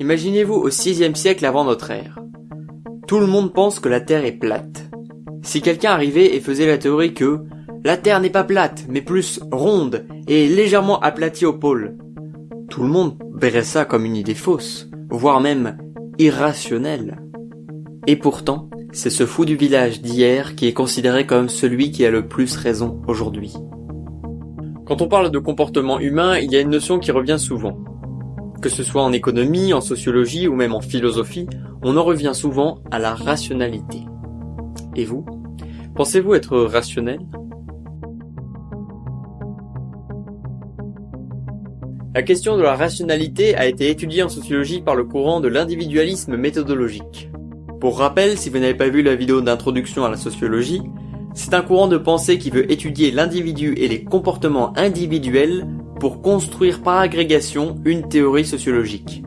Imaginez-vous au 6 siècle avant notre ère. Tout le monde pense que la Terre est plate. Si quelqu'un arrivait et faisait la théorie que la Terre n'est pas plate, mais plus ronde et légèrement aplatie au pôle, tout le monde verrait ça comme une idée fausse, voire même irrationnelle. Et pourtant, c'est ce fou du village d'hier qui est considéré comme celui qui a le plus raison aujourd'hui. Quand on parle de comportement humain, il y a une notion qui revient souvent. Que ce soit en économie, en sociologie ou même en philosophie, on en revient souvent à la rationalité. Et vous? Pensez-vous être rationnel? La question de la rationalité a été étudiée en sociologie par le courant de l'individualisme méthodologique. Pour rappel, si vous n'avez pas vu la vidéo d'introduction à la sociologie, c'est un courant de pensée qui veut étudier l'individu et les comportements individuels pour construire par agrégation une théorie sociologique.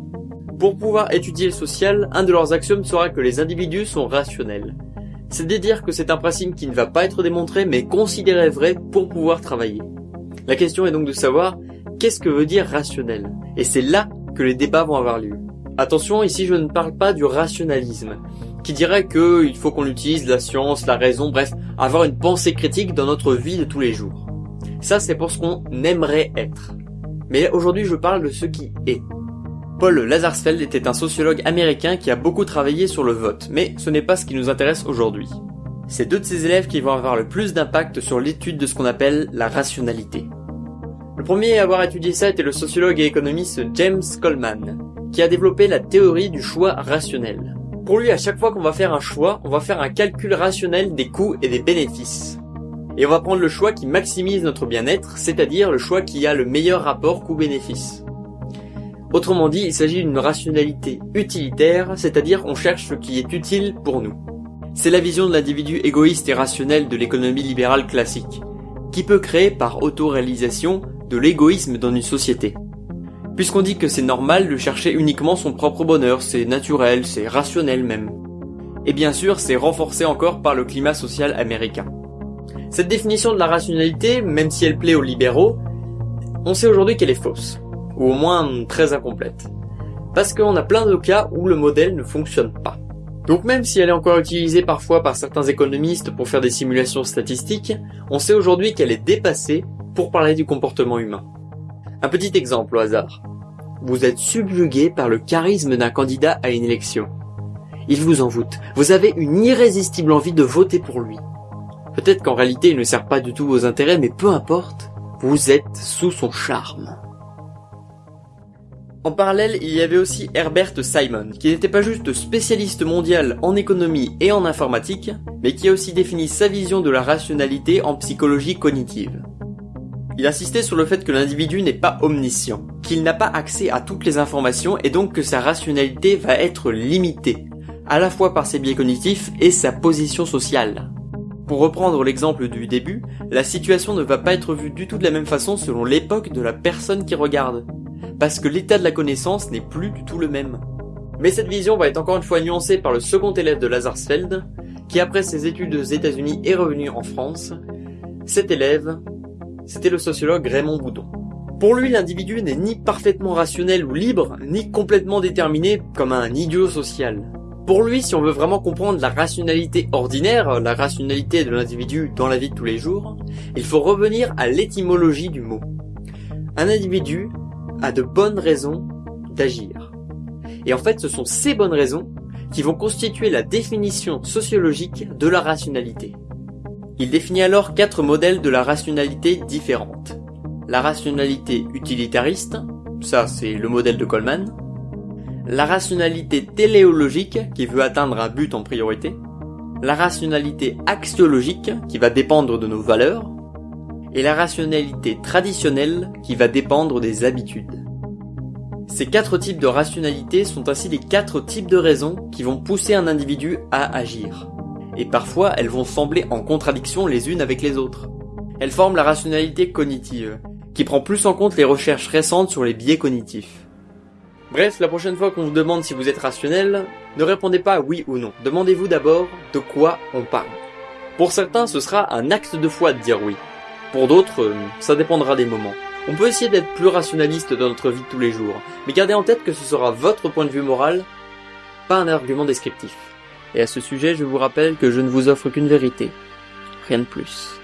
Pour pouvoir étudier le social, un de leurs axiomes sera que les individus sont rationnels. C'est de dire que c'est un principe qui ne va pas être démontré mais considéré vrai pour pouvoir travailler. La question est donc de savoir qu'est-ce que veut dire rationnel? Et c'est là que les débats vont avoir lieu. Attention, ici je ne parle pas du rationalisme, qui dirait qu'il faut qu'on utilise la science, la raison, bref, avoir une pensée critique dans notre vie de tous les jours. Ça c'est pour ce qu'on aimerait être. Mais aujourd'hui je parle de ce qui est. Paul Lazarsfeld était un sociologue américain qui a beaucoup travaillé sur le vote, mais ce n'est pas ce qui nous intéresse aujourd'hui. C'est deux de ses élèves qui vont avoir le plus d'impact sur l'étude de ce qu'on appelle la rationalité. Le premier à avoir étudié ça était le sociologue et économiste James Coleman, qui a développé la théorie du choix rationnel. Pour lui, à chaque fois qu'on va faire un choix, on va faire un calcul rationnel des coûts et des bénéfices. Et on va prendre le choix qui maximise notre bien-être, c'est-à-dire le choix qui a le meilleur rapport coût-bénéfice. Autrement dit, il s'agit d'une rationalité utilitaire, c'est-à-dire on cherche ce qui est utile pour nous. C'est la vision de l'individu égoïste et rationnel de l'économie libérale classique, qui peut créer par autoréalisation de l'égoïsme dans une société. Puisqu'on dit que c'est normal de chercher uniquement son propre bonheur, c'est naturel, c'est rationnel même. Et bien sûr, c'est renforcé encore par le climat social américain. Cette définition de la rationalité, même si elle plaît aux libéraux, on sait aujourd'hui qu'elle est fausse, ou au moins très incomplète. Parce qu'on a plein de cas où le modèle ne fonctionne pas. Donc même si elle est encore utilisée parfois par certains économistes pour faire des simulations statistiques, on sait aujourd'hui qu'elle est dépassée pour parler du comportement humain. Un petit exemple au hasard. Vous êtes subjugué par le charisme d'un candidat à une élection. Il vous envoûte. Vous avez une irrésistible envie de voter pour lui. Peut-être qu'en réalité il ne sert pas du tout vos intérêts, mais peu importe, vous êtes sous son charme. En parallèle, il y avait aussi Herbert Simon, qui n'était pas juste spécialiste mondial en économie et en informatique, mais qui a aussi défini sa vision de la rationalité en psychologie cognitive. Il insistait sur le fait que l'individu n'est pas omniscient, qu'il n'a pas accès à toutes les informations et donc que sa rationalité va être limitée, à la fois par ses biais cognitifs et sa position sociale. Pour reprendre l'exemple du début, la situation ne va pas être vue du tout de la même façon selon l'époque de la personne qui regarde, parce que l'état de la connaissance n'est plus du tout le même. Mais cette vision va être encore une fois nuancée par le second élève de Lazarsfeld, qui après ses études aux États-Unis est revenu en France. Cet élève c'était le sociologue Raymond Boudon. Pour lui, l'individu n'est ni parfaitement rationnel ou libre, ni complètement déterminé comme un idiot social. Pour lui, si on veut vraiment comprendre la rationalité ordinaire, la rationalité de l'individu dans la vie de tous les jours, il faut revenir à l'étymologie du mot. Un individu a de bonnes raisons d'agir. Et en fait, ce sont ces bonnes raisons qui vont constituer la définition sociologique de la rationalité. Il définit alors quatre modèles de la rationalité différentes. La rationalité utilitariste, ça c'est le modèle de Coleman. La rationalité téléologique, qui veut atteindre un but en priorité. La rationalité axiologique, qui va dépendre de nos valeurs. Et la rationalité traditionnelle, qui va dépendre des habitudes. Ces quatre types de rationalité sont ainsi les quatre types de raisons qui vont pousser un individu à agir et parfois elles vont sembler en contradiction les unes avec les autres. Elles forment la rationalité cognitive, qui prend plus en compte les recherches récentes sur les biais cognitifs. Bref, la prochaine fois qu'on vous demande si vous êtes rationnel, ne répondez pas oui ou non. Demandez-vous d'abord de quoi on parle. Pour certains, ce sera un acte de foi de dire oui. Pour d'autres, euh, ça dépendra des moments. On peut essayer d'être plus rationaliste dans notre vie de tous les jours, mais gardez en tête que ce sera votre point de vue moral, pas un argument descriptif. Et à ce sujet, je vous rappelle que je ne vous offre qu'une vérité, rien de plus.